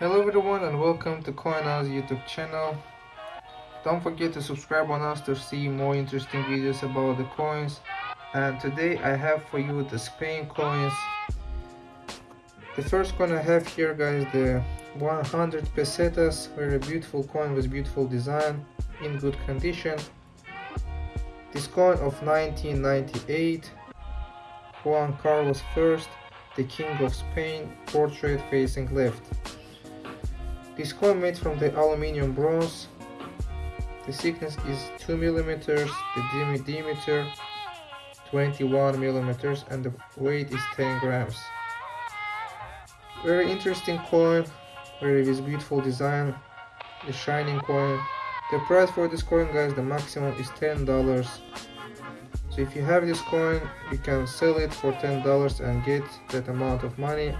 Hello everyone and welcome to CoinOz YouTube channel. Don't forget to subscribe on us to see more interesting videos about the coins. And today I have for you the Spain coins. The first coin I have here guys the 100 pesetas, very beautiful coin with beautiful design in good condition. This coin of 1998, Juan Carlos I, the King of Spain, portrait facing left. This coin made from the aluminium bronze. The thickness is 2 millimeters, the diameter 21 millimeters, and the weight is 10 grams. Very interesting coin, very with beautiful design, the shining coin. The price for this coin guys, the maximum is $10. So if you have this coin, you can sell it for $10 and get that amount of money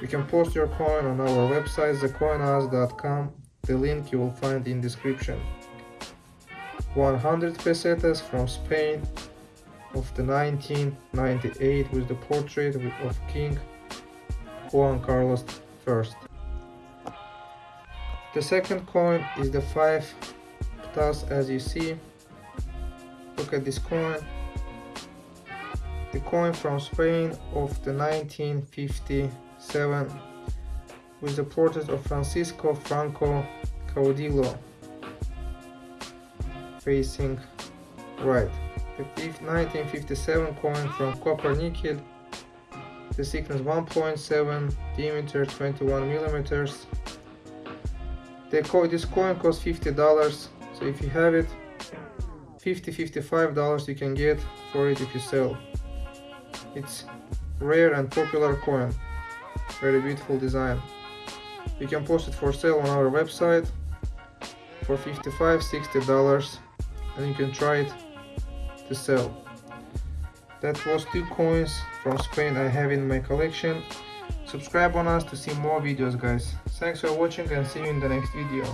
you can post your coin on our website thecoinoz.com. The link you will find in description. 100 pesetas from Spain of the 1998 with the portrait of King Juan Carlos I. The second coin is the 5 pesetas as you see. Look at this coin. The coin from Spain of the 1950 7 with the portrait of Francisco Franco Caudillo facing right. The 1957 coin from copper nickel, the thickness 1.7, diameter 21 millimeters. The this coin costs $50, so if you have it, 50 $55 you can get for it if you sell. It's rare and popular coin very beautiful design. You can post it for sale on our website for 55 60 dollars and you can try it to sell. That was two coins from Spain I have in my collection. Subscribe on us to see more videos guys. Thanks for watching and see you in the next video